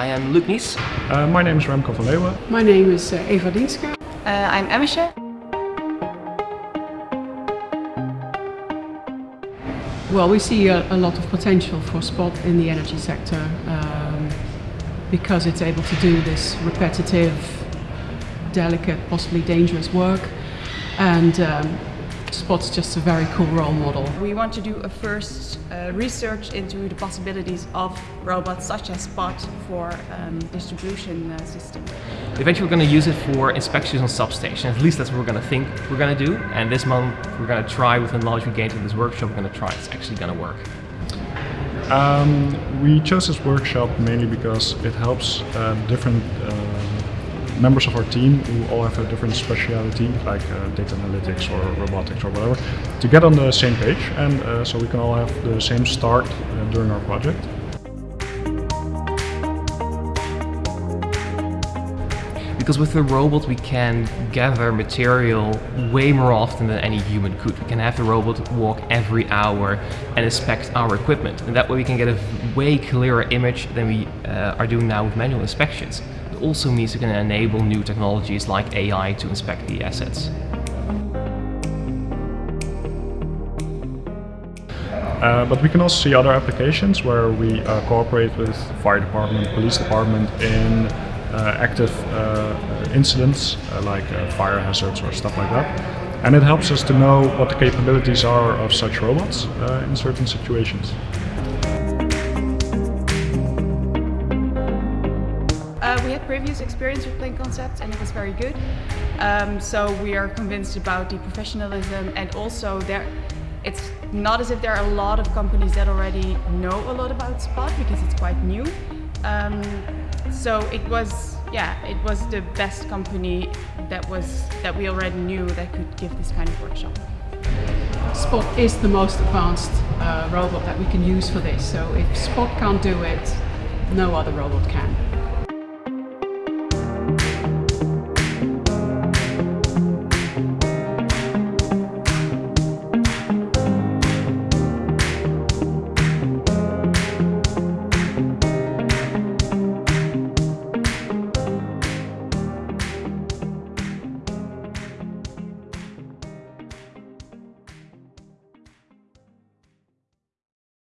I am Luc Nies. Uh, my name is Remco van Leeuwen. My name is uh, Eva Dienska. Uh, I'm Emesje. Well, we see a, a, lot of potential for Spot in the energy sector um, because it's able to do this repetitive, delicate, possibly dangerous work and um, Spot's just a very cool role model. We want to do a first uh, research into the possibilities of robots such as Spot for um, distribution uh, system. Eventually we're going to use it for inspections on substations, at least that's what we're going to think we're going to do. And this month we're going to try with the knowledge we gained in this workshop, we're going to try it's actually going to work. Um, we chose this workshop mainly because it helps uh, different uh, members of our team who all have a different speciality, like uh, data analytics or robotics or whatever, to get on the same page and uh, so we can all have the same start uh, during our project. Because with the robot we can gather material way more often than any human could. We can have the robot walk every hour and inspect our equipment. And that way we can get a way clearer image than we uh, are doing now with manual inspections also means we can enable new technologies like AI to inspect the assets. Uh, but we can also see other applications where we uh, cooperate with fire department, police department in uh, active uh, incidents uh, like uh, fire hazards or stuff like that. And it helps us to know what the capabilities are of such robots in certain situations. We had previous experience with Plain Concepts and it was very good. Um, so we are convinced about the professionalism and also there it's not as if there are a lot of companies that already know a lot about Spot because it's quite new. Um, so it was, yeah, it was the best company that was that we already knew that could give this kind of workshop. Spot is the most advanced uh, robot that we can use for this. So if Spot can't do it, no other robot can.